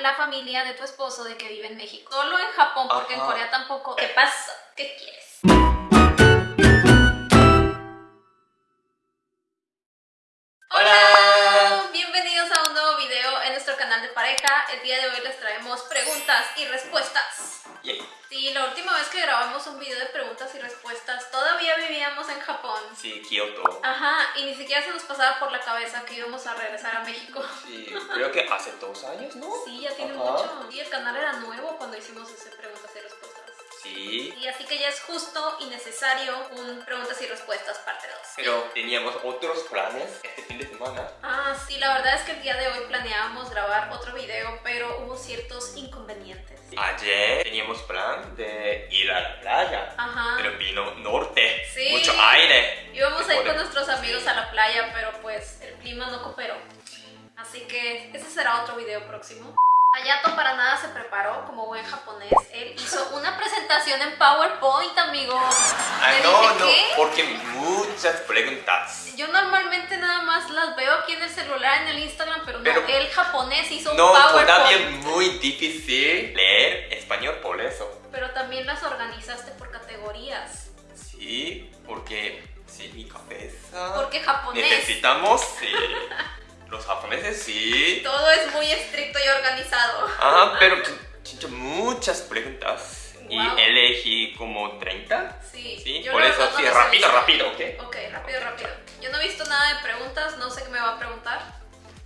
la familia de tu esposo de que vive en México. Solo en Japón, porque en. Corea tampoco. ¿Qué pasa? ¿Qué quieres? Hola. Bienvenidos a un nuevo video en nuestro canal de pareja. El día de hoy les traemos preguntas y respuestas. Sí, la última vez que grabamos un video de preguntas y respuestas todavía vivíamos en Japón. Sí, Kyoto. Ajá, y ni siquiera se nos pasaba por la cabeza que íbamos a regresar a México. Sí, creo que hace dos años, ¿no? Sí, ya tiene Ajá. mucho. Y el canal era nuevo cuando hicimos ese preguntas y respuestas. Sí, Y así que ya es justo y necesario un preguntas y respuestas parte 2. pero teníamos otros planes este fin de semana. Ah, sí, la verdad es que el día de hoy planeábamos grabar otro video, pero hubo ciertos inconvenientes. Ayer teníamos plan de ir a la playa, Ajá. pero vino norte, Sí. mucho aire. Íbamos a ir con amigos a la playa, pero pues el clima no cooperó. Así que ese será otro video próximo. Hayato para nada se preparó como buen japonés. Él hizo una presentación en PowerPoint, amigos. Ah, no, dije, no, ¿qué? porque muchas preguntas. Yo normalmente nada más las veo aquí en el celular, en el Instagram, pero no, el japonés hizo un No, PowerPoint. todavía muy difícil leer español por eso. Pero también las organizaste por categorías. Sí, porque sí, mi cabeza. Porque japonés. Necesitamos, sí. Los japoneses sí. Todo es muy estricto y organizado. Ajá, pero muchas preguntas. Y elegí como 30. Sí, Sí, por eso no sí, rápido, rápido, ¿ok? Ok, rápido, rápido. Yo no he visto nada de preguntas, no sé qué me va a preguntar.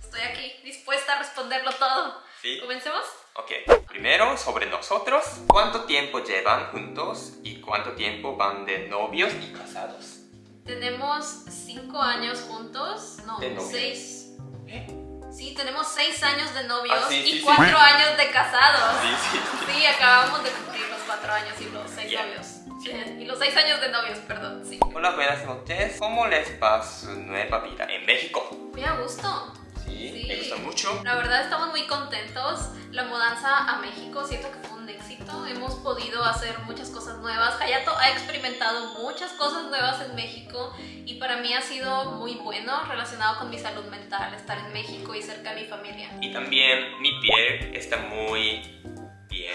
Estoy aquí dispuesta a responderlo todo. Sí. ¿Comencemos? Ok. Primero, sobre nosotros. ¿Cuánto tiempo llevan juntos y cuánto tiempo van de novios y casados? Tenemos cinco años juntos. No, De seis. ¿Eh? Sí, tenemos seis años de novios Ah, sí, sí, y sí. cuatro años de casados. Sí, sí. Sí, acabamos de cumplir los cuatro años y los seis Yeah. novios. Y los seis años de novios, perdón, sí. Hola, buenas noches. ¿Cómo les va su nueva vida en México? Muy a gusto. Sí, Sí. me gusta mucho. La verdad estamos muy contentos. La mudanza a México siento que fue un éxito. Hemos podido hacer muchas cosas nuevas. Hayato ha experimentado muchas cosas nuevas en México y para mí ha sido muy bueno relacionado con mi salud mental estar en México y cerca de mi familia. Y también mi piel está muy bien.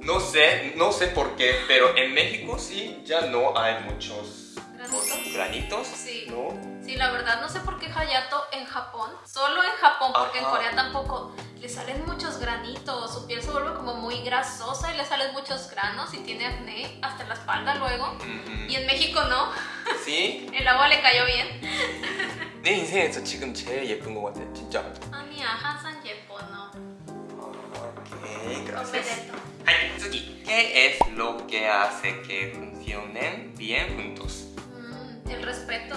No sé, no sé por qué, pero en México sí ya no hay muchos ¿Granitos? granitos. Sí. ¿No? Sí, la verdad no sé por qué Hayato en Japón, solo en Japón, porque en Ajá. Corea tampoco, le salen muchos granitos, su piel se vuelve como muy grasosa y le salen muchos granos y tiene acné hasta en la espalda luego. 음, Y en México no, sí. el agua le cayó bien. 내 인생에서 지금 제일 예쁜 것 같아, 진짜. 아니야, 항상 예뻐, no. Ok, gracias. Opereto. Ay, Tsuki. ¿Qué es lo que hace que funcionen bien juntos? Mm, el respeto.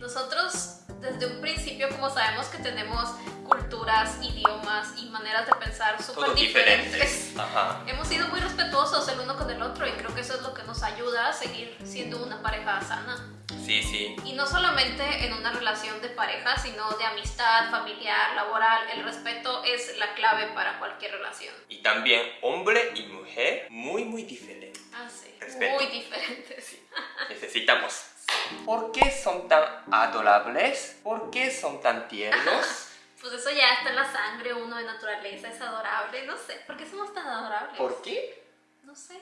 Nosotros desde un principio, como sabemos que tenemos culturas, idiomas y maneras de pensar súper diferentes, diferentes. Ajá. hemos sido muy respetuosos el uno con el otro y creo que eso es lo que nos ayuda a seguir siendo una pareja sana. Sí, sí. Y no solamente en una relación de pareja, sino de amistad, familiar, laboral. El respeto es la clave para cualquier relación. Y también hombre y mujer muy, muy diferentes. Ah, sí. Respeto. Muy diferentes. Necesitamos. ¿Por qué son tan adorables? ¿Por qué son tan tiernos? Pues eso ya está en la sangre, uno de naturaleza, es adorable. No sé, ¿por qué somos tan adorables? ¿Por qué? No sé,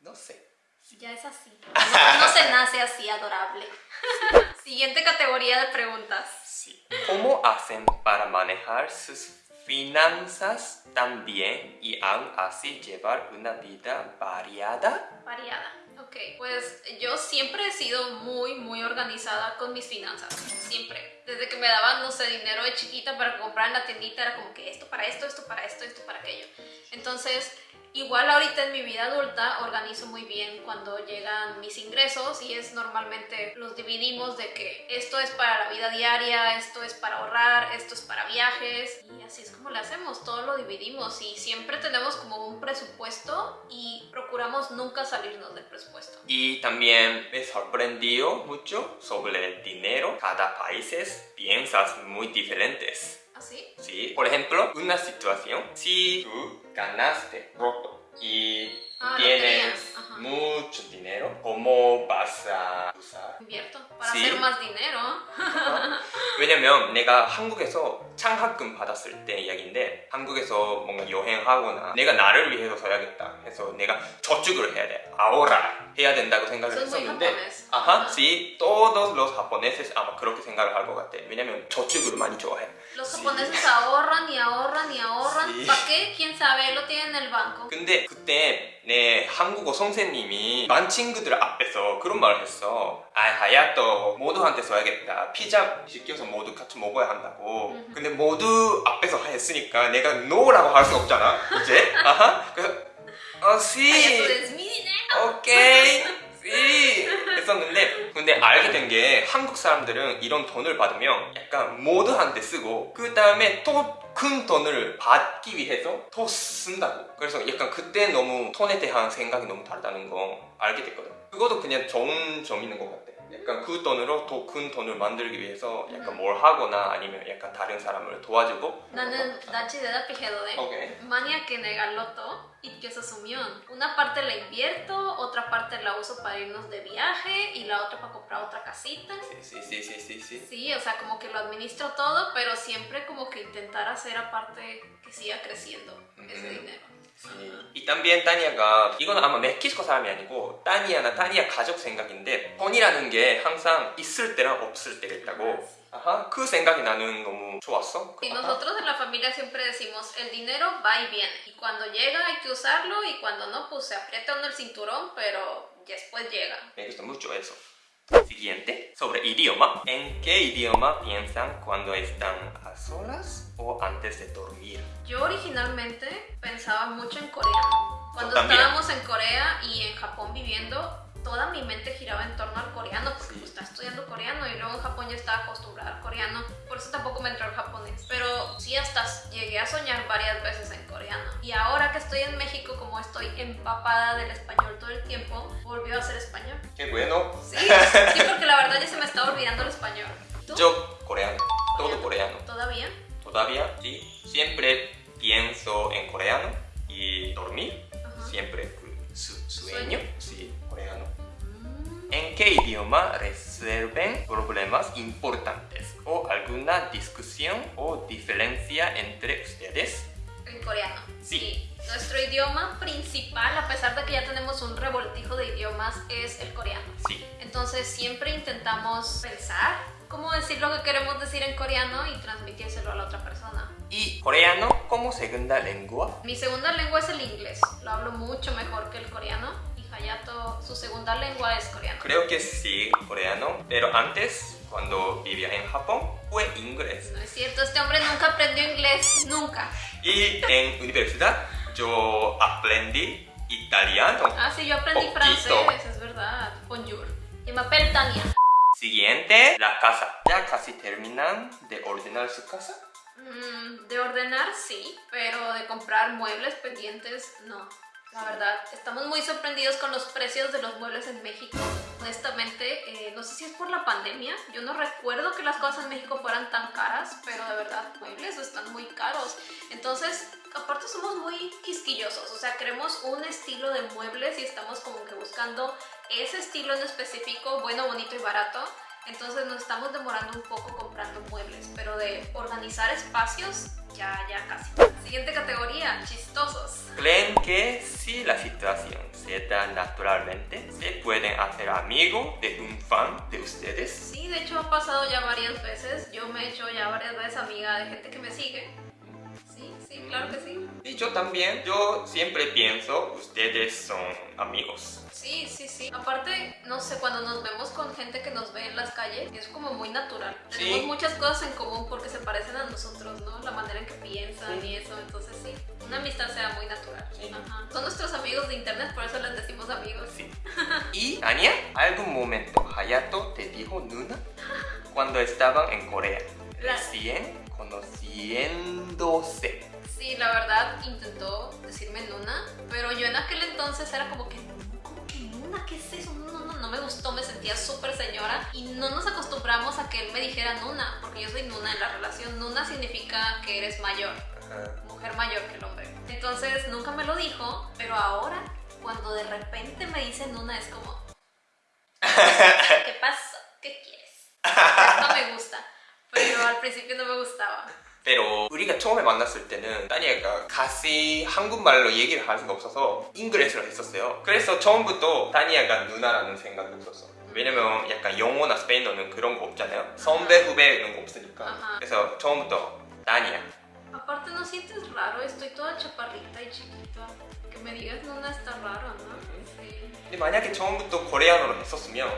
No sé. ya es así. No, no se nace así, adorable. Siguiente categoría de preguntas. Sí. ¿Cómo hacen para manejar sus finanzas tan bien y aún así llevar una vida variada? Variada. Ok, pues yo siempre he sido muy, muy organizada con mis finanzas. Siempre. Desde que me daban, no sé, dinero de chiquita para comprar en la tiendita, era como que esto para esto, esto para esto, esto para aquello. Entonces, igual ahorita en mi vida adulta organizo muy bien cuando llegan mis ingresos y es normalmente los dividimos de que esto es para la vida diaria, esto es para ahorrar, esto es para viajes y así es como lo hacemos, todo lo dividimos y siempre tenemos como un presupuesto y procuramos nunca salirnos del presupuesto. Y también me sorprendió mucho sobre el dinero. Cada país piensas muy diferentes. ¿Así? Sí. Por ejemplo, una situación. Si tú ganaste roto y Ah, tienes ajá. mucho dinero, ¿cómo vas a 살. Invierto para Sí. hacer más dinero. 어? 왜냐면 내가 한국에서 창학금 받았을 때 이야기인데 한국에서 뭔가 여행하거나 내가 나를 위해서 써야겠다 해서 내가 저축을 해야 돼 ahorrar 해야 된다고 생각을 했었는데. 아하, sí, todos los japoneses 아마 그렇게 생각을 할 것 같아 왜냐면 저축을 많이 좋아해 Los japoneses ahorran y ahorran y ahorran. ¿Para qué? ¿Quién sabe? Lo tienen en el banco. 근데 그때 내 한국어 선생님이 반 친구들 앞에서 그런 말을 했어 아 하야또 모두한테 써야겠다 피자 시켜서 모두 같이 먹어야 한다고 음. 근데 모두 앞에서 했으니까 내가 노라고 할 수 없잖아 이제 아하 그래서 어 esto sí. 오케이. sí 했었는데 근데 알게 된 게 한국 사람들은 이런 돈을 받으면 약간 모두한테 쓰고 그 다음에 또 큰 돈을 받기 위해서 더 쓴다고. 그래서 약간 그때 너무 돈에 대한 생각이 너무 다르다는 거 알게 됐거든. 그것도 그냥 좋은 점 있는 것 같아 약간 그 돈으로 더 큰 돈을 만들기 위해서 약간 뭘 하거나 아니면 약간 다른 사람을 도와주고 나는 나치 de da pijedode. 오케이 Mania que nega loto y que se asumió. Una parte la invierto, otra parte la uso para irnos de viaje y la otra para comprar otra casita. 씨씨씨씨씨 Sí, o sea, como que lo administro todo, pero siempre como que intentar hacer aparte que siga creciendo ese Ujú. dinero. 이 también 따니아가 이건 아마 멕시코 사람이 아니고 따니아나 따니아 가족 생각인데 돈이라는 게 항상 있을 때랑 없을 때가 있다고 아하 그 생각이 나는 너무 좋았어 Y nosotros en la familia siempre decimos, el dinero va y viene. Y cuando llega hay que usarlo y cuando no, pues se aprieta uno el cinturón, pero después llega. Me gusta mucho eso Siguiente, sobre idioma. ¿En qué idioma piensan cuando están a solas o antes de dormir? Yo originalmente pensaba mucho en coreano. Cuando estábamos en Corea y en Japón viviendo, toda mi mente giraba en torno al coreano, porque Sí. pues, estaba estudiando coreano y luego en Japón yo estaba acostumbrada al coreano, por eso tampoco me entró el japonés. Pero sí, hasta llegué a soñar varias veces en coreano. Y ahora que estoy en México, como estoy empapada del español todo el tiempo, volvió a ser español. Qué bueno Sí, sí, porque la verdad ya se me está olvidando el español. ¿Tú? Yo coreano, todo coreano ¿Todavía? Todavía, sí. Siempre pienso en coreano y dormir. Ajá. Siempre 그 수, Sueño. Sí, coreano. Mm. ¿En qué idioma resuelven problemas importantes o alguna discusión o diferencia entre ustedes? En coreano. Sí. Nuestro idioma principal, a pesar de que ya tenemos un revoltijo de idiomas, es el coreano. Sí. Entonces siempre intentamos pensar cómo decir lo que queremos decir en coreano y transmitírselo a la otra persona. ¿Y coreano como segunda lengua? Mi segunda lengua es el inglés. Lo hablo mucho mejor que el coreano. Y Hayato, su segunda lengua es coreano. Creo que sí, coreano. Pero antes, cuando vivía en Japón, fue inglés. No es cierto, este hombre nunca aprendió inglés. Nunca. Y en universidad yo aprendí italiano. Ah, sí, yo aprendí Poquito. francés, es verdad. Bonjour. Y me Tania. Siguiente, la casa. ¿Ya casi terminan de ordenar su casa? Mm, de ordenar sí, pero de comprar muebles pendientes no. La verdad, estamos muy sorprendidos con los precios de los muebles en México. Honestamente, eh, no sé si es por la pandemia. Yo no recuerdo que las cosas en México fueran tan caras, pero de verdad, muebles están muy caros. Entonces, aparte somos muy quisquillosos. O sea, queremos un estilo de muebles y estamos como que buscando ese estilo en específico, bueno, bonito y barato. Entonces nos estamos demorando un poco comprando muebles, pero de organizar espacios, ya, ya casi. Siguiente categoría, chistosos. ¿Creen que si la situación se da naturalmente, se pueden hacer amigos de un fan de ustedes? Sí, de hecho ha pasado ya varias veces. Yo me he hecho ya varias veces amiga de gente que me sigue. Sí, sí, claro que sí. Y yo también. Yo siempre pienso, ustedes son amigos. Sí, sí, sí. Aparte, no sé, cuando nos vemos con gente que nos ve en las calles, es como muy natural. Sí. Tenemos muchas cosas en común porque se parecen a nosotros, ¿no? La manera en que piensan y eso. Entonces, sí, una amistad sea muy natural. Sí. Ajá. Son nuestros amigos de internet, por eso les decimos amigos. Sí. Y, Ania, algún momento Hayato te dijo Nuna cuando estaban en Corea. La- Recién conociéndose. Sí, la verdad intentó decirme Nuna, pero yo en aquel entonces era como que, ¿cómo que Nuna? ¿Qué es eso? No, no, no, no me gustó, me sentía súper señora y no nos acostumbramos a que él me dijera Nuna, porque yo soy Nuna en la relación. Nuna significa que eres mayor, Ajá. mujer mayor que el hombre. Entonces nunca me lo dijo, pero ahora cuando de repente me dice Nuna es como... ¿Qué pasó? ¿Qué quieres? Esto me gusta. Pero al principio no me gustaba. pero 우리가 처음에 만났을 때는 다니엘가 같이 한국말로 얘기를 할 수가 없어서 잉글리시로 했었어요. 그래서 처음부터 다니엘가 누나라는 생각이 없었어. 왜냐면 약간 영어나 스페인어는 그런 거 없잖아요. 선배 후배 이런 거 없으니까. 그래서 처음부터 다니엘. Aparte, ¿no sientes raro? Estoy toda chaparrita y chiquita. Que me digas no está raro, ¿no? Sí. 근데 만약에 처음부터 코레아노로 했었으면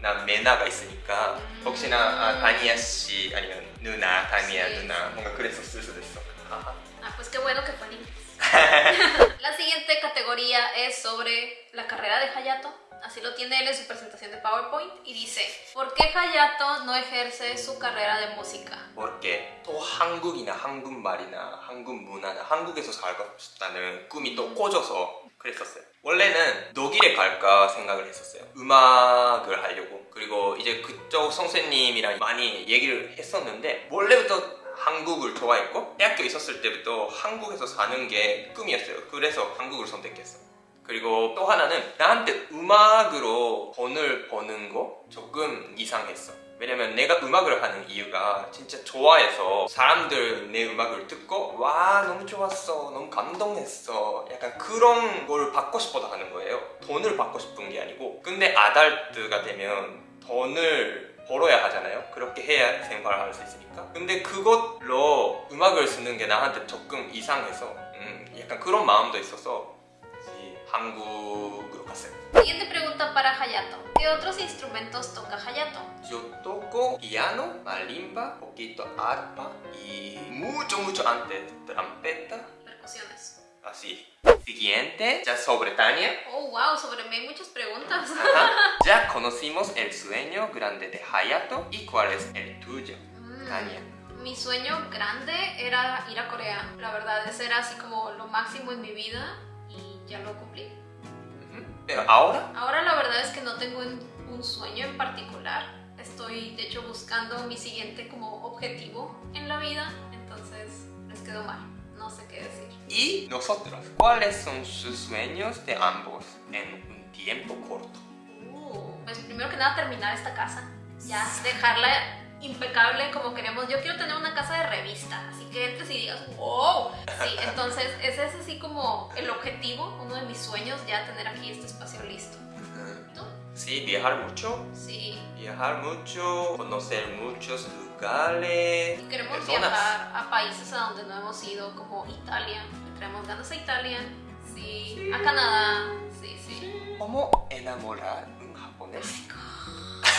난 메나가 있으니까 혹시나 아, 다니아 씨 아니면 누나 다니아 Sí. 누나 뭔가 그랬었을 수도 있어. 하하. Ah, pues qué bueno que fue en inglés. la siguiente categoría es sobre la carrera de Hayato. Así lo tiene él en su presentación de PowerPoint y dice, ¿por qué Hayato no ejerce su carrera de música? porque 또 한국이나 한국말이나 한국 문화나 한국에서 살고 싶다는 꿈이 또 꽂아서 그랬었어요. 원래는 독일에 갈까 생각을 했었어요. 음악을 하려고. 그리고 이제 그쪽 선생님이랑 많이 얘기를 했었는데 원래부터 한국을 좋아했고 대학교 있었을 때부터 한국에서 사는 게 꿈이었어요. 그래서 한국을 선택했어. 그리고 또 하나는 나한테 음악으로 돈을 버는 거 조금 이상했어. 왜냐면 내가 음악을 하는 이유가 진짜 좋아해서 사람들 내 음악을 듣고 와 너무 좋았어. 너무 감동했어. 약간 그런 걸 받고 싶어서 하는 거예요. 돈을 받고 싶은 게 아니고. 근데 아달트가 되면 돈을 벌어야 하잖아요. 그렇게 해야 생활할 수 있으니까. 근데 그것로 음악을 쓰는 게 나한테 조금 이상해서 음, 약간 그런 마음도 있어서 한국 hacer. Siguiente pregunta para Hayato. ¿Qué otros instrumentos toca Hayato? Yo toco piano, marimba, poquito arpa y mucho, mucho antes, trompeta. Percusiones. Así. Siguiente, ya sobre Tania. Oh, wow, sobre mí hay muchas preguntas. Ajá. Ya conocimos el sueño grande de Hayato y cuál es el tuyo, mm. Tania. Mi sueño grande era ir a Corea. La verdad, ese era así como lo máximo en mi vida y ya lo cumplí. Pero ahora, Ahora la verdad es que no tengo un, un sueño en particular. Estoy de hecho buscando mi siguiente como objetivo en la vida. Entonces les quedó mal. No sé qué decir. y nosotros, ¿cuáles son sus sueños de ambos en un tiempo corto? Uh, pues primero que nada terminar esta casa. Ya dejarla impecable como queremos. Yo quiero tener una casa de revista. Así que entres y digas, wow. Sí, entonces ese es así como el objetivo, uno de mis sueños, ya tener aquí este espacio listo. ¿Tú? Sí, viajar mucho, Sí. viajar mucho, conocer muchos lugares, Y queremos personas. viajar a países a donde no hemos ido, como Italia. Le traemos ganas a Italia. Sí. A Canadá. Sí, sí. ¿Cómo enamorar un japonés?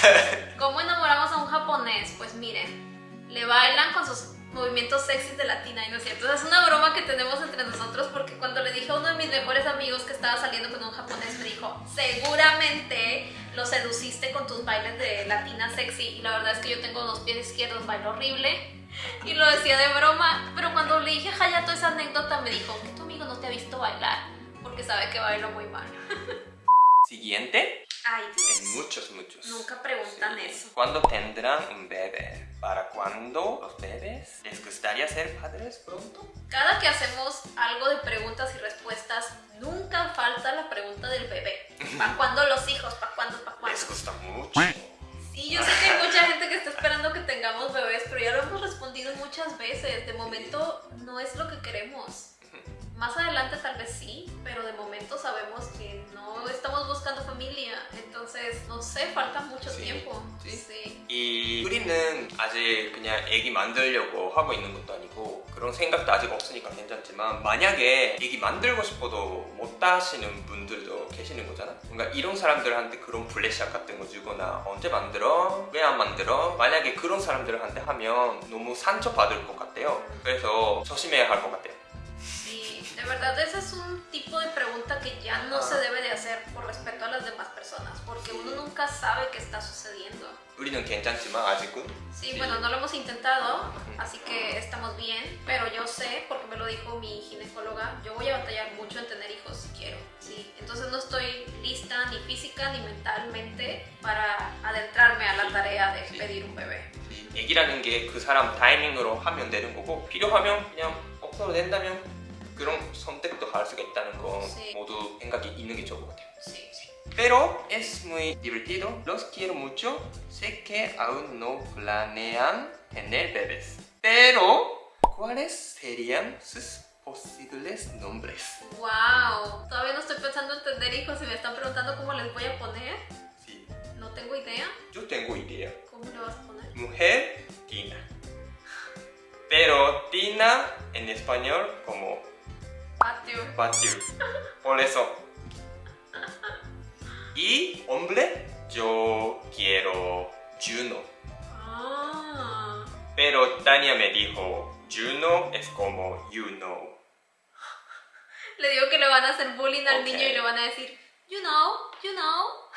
¿Cómo enamoramos a un japonés? Pues miren, le bailan con sus movimientos sexys de latina y no es cierto. Es una broma que tenemos entre nosotros porque cuando le dije a uno de mis mejores amigos que estaba saliendo con un japonés me dijo, seguramente lo seduciste con tus bailes de latina sexy y la verdad es que yo tengo dos pies izquierdos, bailo horrible y lo decía de broma, pero cuando le dije a Hayato esa anécdota me dijo que tu amigo no te ha visto bailar porque sabe que bailo muy mal. Siguiente, Ay, en Dios. muchos, muchos. Nunca preguntan Sí. eso. ¿Cuándo tendrán un bebé? ¿Para cuándo los bebés? ¿Les gustaría ser padres pronto? Cada que hacemos algo de preguntas y respuestas, nunca falta la pregunta del bebé. ¿Para cuándo los hijos? ¿Para cuándo? ¿Para cuándo? Les gusta mucho. Sí, yo sé que hay mucha gente que está esperando que tengamos bebés, pero ya lo hemos respondido muchas veces. De momento no es lo que queremos. Más adelante tal vez sí, pero de momento sabemos que no estamos buscando familia. Entonces, no sé, falta mucho Sí, tiempo. sí. sí. 이 우리는 아직 그냥 애기 만들려고 하고 있는 것도 아니고 그런 생각도 아직 없으니까 괜찮지만 만약에 애기 만들고 싶어도 못 하시는 분들도 계시는 거잖아 뭔가 이런 사람들한테 그런 플래시업 같은 거 주거나 언제 만들어? 왜 안 만들어? 만약에 그런 사람들한테 하면 너무 상처받을 것 같아요 그래서 조심해야 할 것 같아요 de verdad ese es un tipo de pregunta que ya no Ajá. se debe de hacer por respeto a las demás personas, porque Sí. uno nunca sabe qué está sucediendo. 우리는 괜찮지만 아직은 Sí, Sí. bueno, no lo hemos intentado, así que estamos bien, pero yo sé, porque me lo dijo mi ginecóloga, yo voy a batallar mucho en tener hijos si quiero, sí. Entonces no estoy lista ni física ni mentalmente para adentrarme a la tarea de Sí. pedir un bebé. 얘기라는 게 그 사람 타이밍으로 하면 되는 거고 필요하면 그냥 없어도 된다면 그런 선택도 할 수가 있다는 거 Sí. 모두 생각이 있는 게 좋은 것 같아요. Sí, sí. Pero es muy divertido, los quiero mucho. Sé que aún no planean tener bebés. Pero, ¿cuáles serían sus posibles nombres? Wow, todavía no estoy pensando en tener hijos y me están preguntando cómo les voy a poner. Sí, No tengo idea. yo tengo idea. ¿Cómo le vas a poner? Mujer, Tina. Pero Tina en español como Patio. patio. Por eso. Y hombre, yo quiero Juno. Ah. Pero Tania me dijo, Juno es como you know. Le digo que le van a hacer bullying al niño y le van a decir, you know, you know.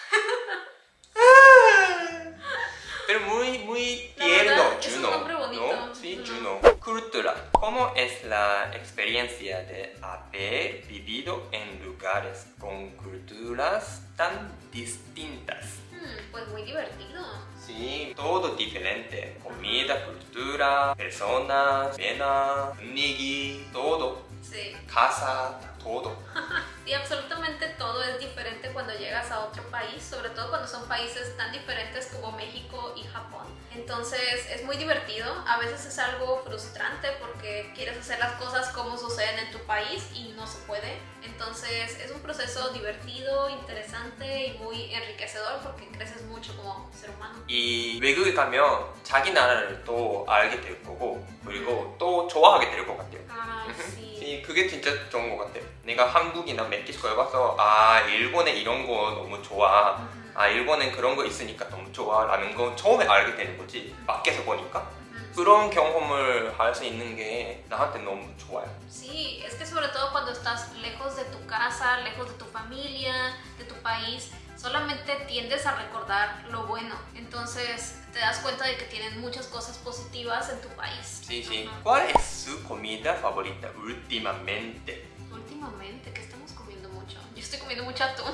Pero muy, muy tierno, verdad, es un Juno. ¿no? Sí. Juno. Cultura. ¿Cómo es la experiencia de haber vivido en lugares con culturas tan distintas? Mm, pues muy divertido. Sí, todo diferente. Comida, cultura, personas, cena, nigi, todo. Sí. Casa, todo. y absolutamente todo es diferente cuando llegas a otro país, sobre todo cuando son países tan diferentes como México y Japón. Entonces es muy divertido, a veces es algo frustrante porque quieres hacer las cosas como suceden en tu país y no se puede. Entonces es un proceso divertido, interesante y muy enriquecedor porque creces mucho como ser humano. 이 외국에 가면 자기 나라를 또 알게 될 거고 그리고 또 좋아하게 될 것 같아요. Sí. 이 그게 진짜 좋은 것 같아. 내가 한국이나 멕시코에 가서 아 일본에 이런 거 너무 좋아. Ujú, 아 일본엔 그런 거 있으니까 너무 좋아 라는 거 처음에 알게 되는 거지. 밖에서 보니까 ujú. 그런 경험을 할 수 있는 게 나한테 너무 좋아요. Sí, es que sobre todo cuando estás lejos de tu casa, lejos de tu familia, de tu país, solamente tiendes a recordar lo bueno. Entonces te das cuenta de que tienen muchas cosas positivas en tu país. Sí, sí. Ajá. ¿Cuál es su comida favorita últimamente? Últimamente, que estamos comiendo mucho. Yo estoy comiendo mucho atún.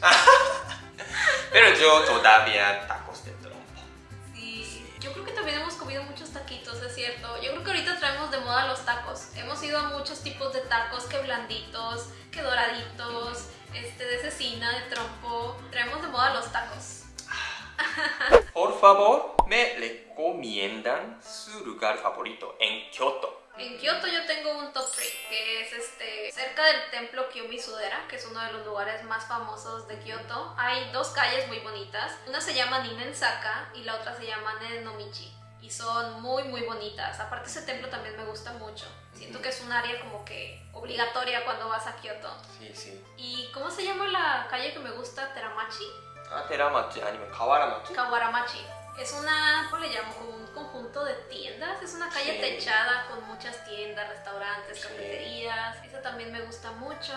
Pero yo todavía muchos taquitos, es cierto. Yo creo que ahorita traemos de moda los tacos. Hemos ido a muchos tipos de tacos, que blanditos, que doraditos, este, de cecina, de trompo. Traemos de moda los tacos. Por favor, me recomiendan su lugar favorito en Kyoto. En Kioto yo tengo un top 3, que es este cerca del templo Kiyomi-Sudera, que es uno de los lugares más famosos de Kioto. Hay dos calles muy bonitas. Una se llama Ninensaka y la otra se llama Nenomichi y son muy muy bonitas. Aparte ese templo también me gusta mucho. Siento que es un área como que obligatoria cuando vas a Kioto. Sí, sí. ¿Y cómo se llama la calle que me gusta? Teramachi. Ah, Teramachi, anime, Kawaramachi. Kawaramachi es una, ¿cómo le llamo? Como un conjunto de tiendas. Es una calle techada con muchas tiendas, restaurantes, cafeterías. Esa también me gusta mucho.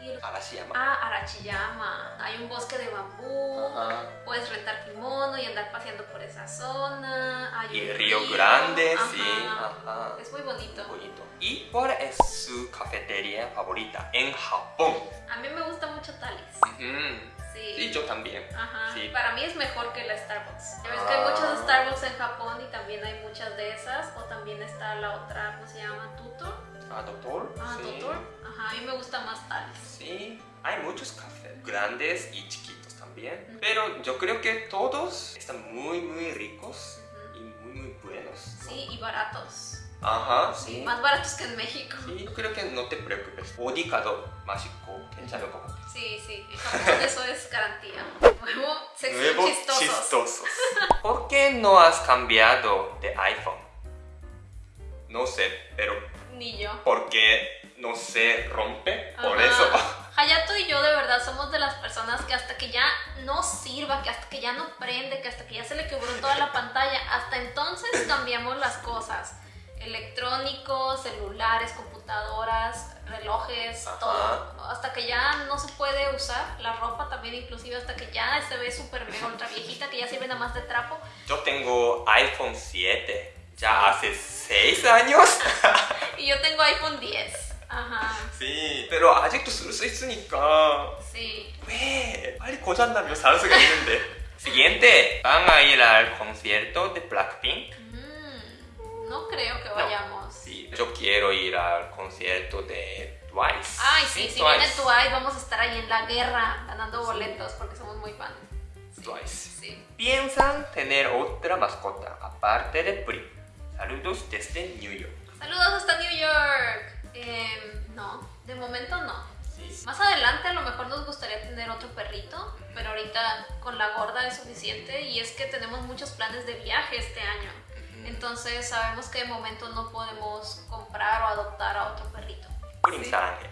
Y el... Arashiyama. Ah, Arachiyama. Hay un bosque de bambú. Ajá. Puedes rentar kimono y andar paseando por esa zona. Hay y un el río, río, grande, sí. Ajá. Es muy bonito. Muy bonito. ¿Y cuál es su cafetería favorita en Japón? A mí me gusta mucho Talis. Uh. Sí. sí, yo también. Ajá. Sí. Para mí es mejor que la Starbucks. Ya ves que hay Ah. muchas Starbucks en Japón y también hay muchas de esas. O también está la otra, ¿cómo se llama? Tutor. Ah, doctor? Ah, sí. Tutor. Ajá, a mí me gusta más Talis. Sí, hay muchos cafés, grandes y chiquitos también. Pero yo creo que todos están muy, muy ricos Ujú. y muy, muy buenos. ¿no? Sí, y baratos. Ajá, sí. Más baratos que en México. Sí, yo creo que no te preocupes. 어디 가도 맛있고 괜찮을 것 같아. Sí, sí. En Japón eso es garantía. Nuevo, sexy y Nuevos chistosos. chistosos. ¿Por qué no has cambiado de iPhone? No sé, pero Ni yo. porque no se rompe, por Ajá. eso. Hayato y yo de verdad somos de las personas que hasta que ya no sirva, que hasta que ya no prende, que hasta que ya se le quebró toda la pantalla, hasta entonces cambiamos las cosas. Electrónicos, celulares, computadoras, relojes, Ajá. todo. Hasta que ya no se puede usar, la ropa también inclusive, hasta que ya se ve súper mega ultra viejita, que ya sirve nada más de trapo. Yo tengo iPhone 7 ya hace 6 años. Y yo tengo iPhone 10. Ajá, Sí, pero 아직도 쓸 수 있으니까 sí. 왜 빨리 고장나면 살 수가 있는데. Siguiente, van a ir al concierto de Blackpink. No creo que No. vayamos. Sí, yo quiero ir al concierto de Twice. Ay, sí, si viene Twice, vamos a estar ahí en la guerra ganando boletos porque somos muy fans. Sí, Twice. Sí. ¿Piensan tener otra mascota aparte de Pri? Saludos desde New York. Saludos hasta New York. Em, no, de momento no. Sí. Más adelante a lo mejor nos gustaría tener otro perrito, pero ahorita con la gorda es suficiente y es que tenemos muchos planes de viaje este año. Entonces sabemos que de momento no podemos comprar o adoptar a otro perrito. Prim Sí. 사랑해.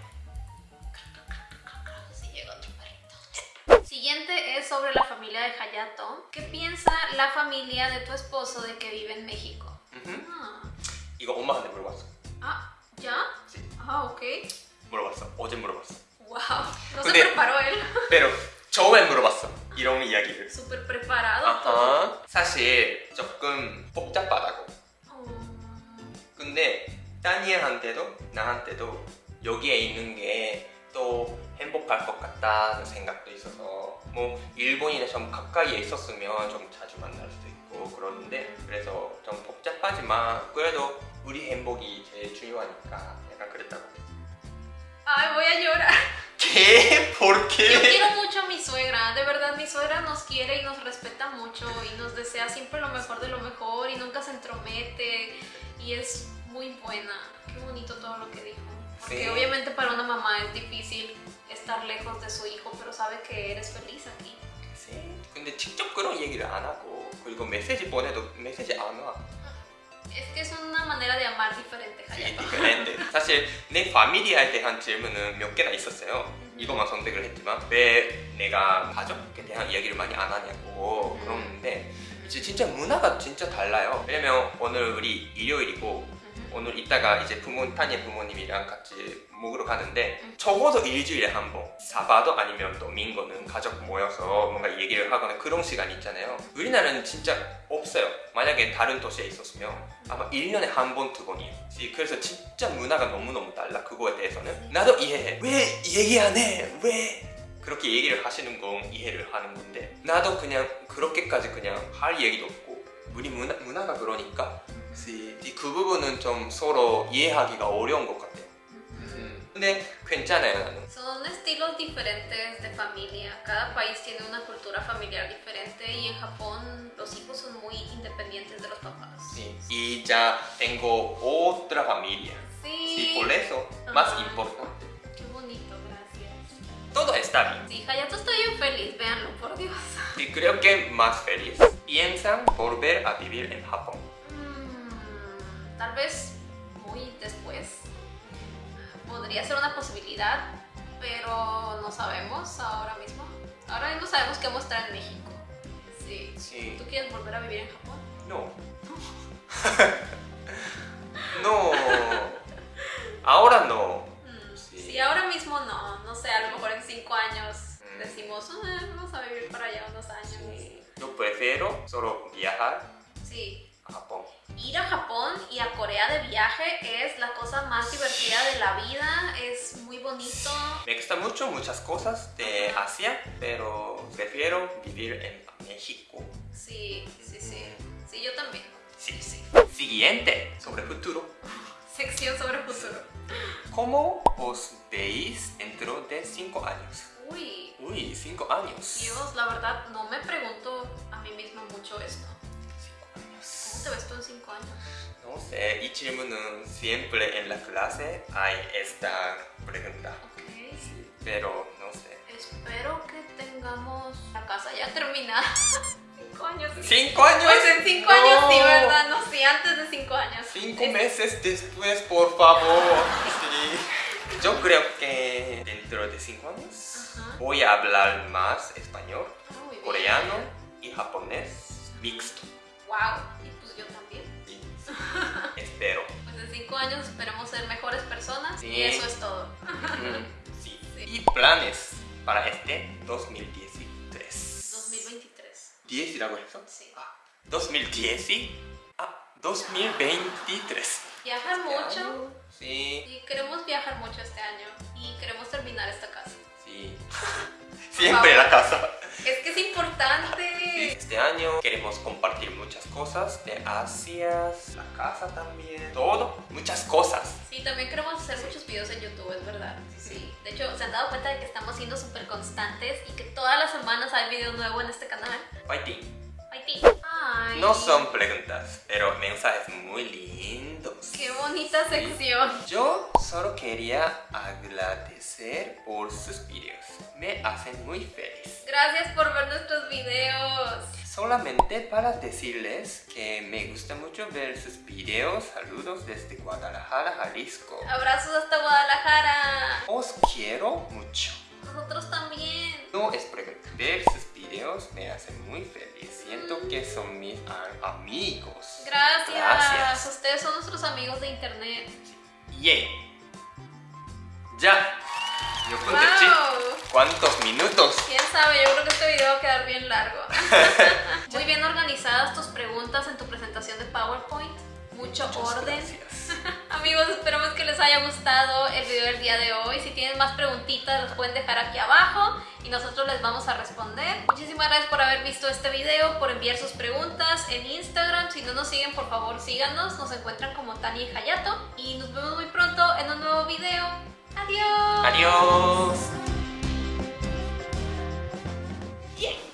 Si llega otro perrito. Siguiente es sobre la familia de Hayato. ¿Qué piensa la familia de tu esposo de que vive en México? 음흠. Ah, 이거 엄마한테 물어봤어. ah, ¿ya? Sí. Ah, ok. 물어봤어. 어제 물어봤어. Wow. No se 근데- preparó él. pero 처음엔 물어봤어. 이런 이야기를. Súper preparado. 아하. 사실 조금 복잡하다고. Oh. 근데 다니엘한테도 나한테도 여기에 있는 게 또 행복할 것 같다는 생각도 있어서 뭐 일본이나 좀 가까이에 있었으면 좀 자주 만날 수도 있고 그러는데 그래서 좀 복잡하지만 그래도 우리 행복이 제일 중요하니까 약간 그랬다고 Ay, voy a llorar. ¿Qué? ¿Por Yo qué? quiero mucho a mi suegra, de verdad mi suegra nos quiere y nos respeta mucho y nos desea siempre lo mejor de lo mejor y nunca se entromete y es muy buena. Qué bonito todo lo que dijo. Porque Sí. obviamente para una mamá es difícil estar lejos de su hijo, pero sabe que eres feliz aquí. Sí. 근데 직접 그런 얘기를 안 하고 그리고 메시지 보내도 메시지 안 와. Es que es una manera de amar diferente, Hayato. 디페렌드. 사실 내 파밀리아에 대한 질문은 몇 개나 있었어요. 이것만 선택을 했지만 왜 내가 가족에 대한 이야기를 많이 안 하냐고 음. 그러는데 이제 진짜 문화가 진짜 달라요. 왜냐면 오늘 우리 일요일이고. 오늘 이따가 이제 부모 타니의 부모님이랑 같이 먹으러 가는데 음. 적어도 일주일에 한 번 사바도 아니면 또 민거는 가족 모여서 뭔가 얘기를 하거나 그런 시간이 있잖아요 우리나라는 진짜 없어요 만약에 다른 도시에 있었으면 아마 1년에 한 번, 두 번이에요 그래서 진짜 문화가 너무너무 달라 그거에 대해서는 나도 이해해 왜 얘기 안 해? 왜? 그렇게 얘기를 하시는 건 이해를 하는 건데 나도 그냥 그렇게까지 그냥 할 얘기도 없고 우리 문화, 문화가 그러니까 그 부분은 좀 서로 이해하기가 어려운 것 같아요. 음. 근데 괜찮아요 나는. Son estilos diferentes de familia. Cada país tiene una cultura familiar diferente y en Japón los hijos son muy independientes de los papás. Sí. Y ya tengo otra familia. Sí. Sí, por eso más Ajá. importante. Qué bonito, gracias. Todo está bien. Sí, Hayato está bien feliz, véanlo, por Dios. Y creo que más feliz. Piensan volver a vivir en Japón. Tal vez muy después. Podría ser una posibilidad, pero no sabemos ahora mismo. Ahora mismo sabemos a estar en México. Sí. Sí. ¿Tú quieres volver a vivir en Japón? No. no. Ahora no. Mm, Sí. Sí. ahora mismo no. No sé, a lo mejor en cinco años Mm. decimos, "Ah, vamos a vivir para allá unos años. Sí. Yo prefiero solo viajar Sí. a Japón. Ir a Japón y a Corea de viaje es la cosa más divertida de la vida. Es muy bonito. Me gustan mucho muchas cosas de. Asia, pero prefiero vivir en México. Sí, sí, sí. Sí, yo también. Sí, sí. Siguiente, sobre futuro. Sección sobre futuro. ¿Cómo os veis dentro de cinco años? Uy, Uy, cinco años. Dios, la verdad no me pregunto a mí misma mucho esto te ves tú en cinco años? No sé, y Chilmun siempre en la clase hay esta pregunta. Okay. Sí, pero no sé. Espero que tengamos la casa ya terminada. cinco años. ¿Cinco años? Pues en cinco no. años sí, ¿verdad? No, sí, antes de cinco años. Cinco meses después, por favor. sí. Yo creo que dentro de cinco años voy a hablar más español, ah, coreano y japonés mixto. ¡Wow! Espero. Pues en cinco años esperemos ser mejores personas y eso es todo. Sí. ¿Y planes para este 2013? 2023. ¿10 de acuerdo? Sí. Ah, 2010 ah, 2023. Viajar este mucho. Sí. Y queremos viajar mucho este año y queremos terminar esta casa. Sí. Siempre la casa. Es que es importante Sí, este año queremos compartir muchas cosas de Asia, la casa también, todo, muchas cosas. Sí, también queremos hacer muchos videos en YouTube, es verdad. Sí. De hecho, ¿se han dado cuenta de que estamos siendo súper constantes y que todas las semanas hay video nuevo en este canal? Fighting. Fighting. Ay. No son preguntas, pero mensajes muy lindos. Qué bonita sección. Yo solo quería agradecer por sus videos. Me hacen muy feliz. Gracias por ver nuestros videos. Solamente para decirles que me gusta mucho ver sus videos. Saludos desde Guadalajara, Jalisco. Abrazos hasta Guadalajara. Os quiero mucho. Nosotros también. No es. Ver sus videos me hacen muy feliz. Siento que son mis amigos. Gracias. Gracias. Ustedes son nuestros amigos de internet. ¡Yay! ¡Ya! Yo conté ¡Wow! ¿Cuántos minutos? Quién sabe, yo creo que este video va a quedar bien largo. Muy bien organizadas tus preguntas en tu presentación de PowerPoint. Mucho Muchas orden. gracias. Amigos, esperamos que les haya gustado el video del día de hoy. Si tienen más preguntitas, los pueden dejar aquí abajo y nosotros les vamos a responder. Muchísimas gracias por haber visto este video, por enviar sus preguntas en Instagram. Si no nos siguen, por favor síganos. Nos encuentran como Tania y Hayato. Y nos vemos muy pronto en un nuevo video. Adiós. Adiós. Yeah!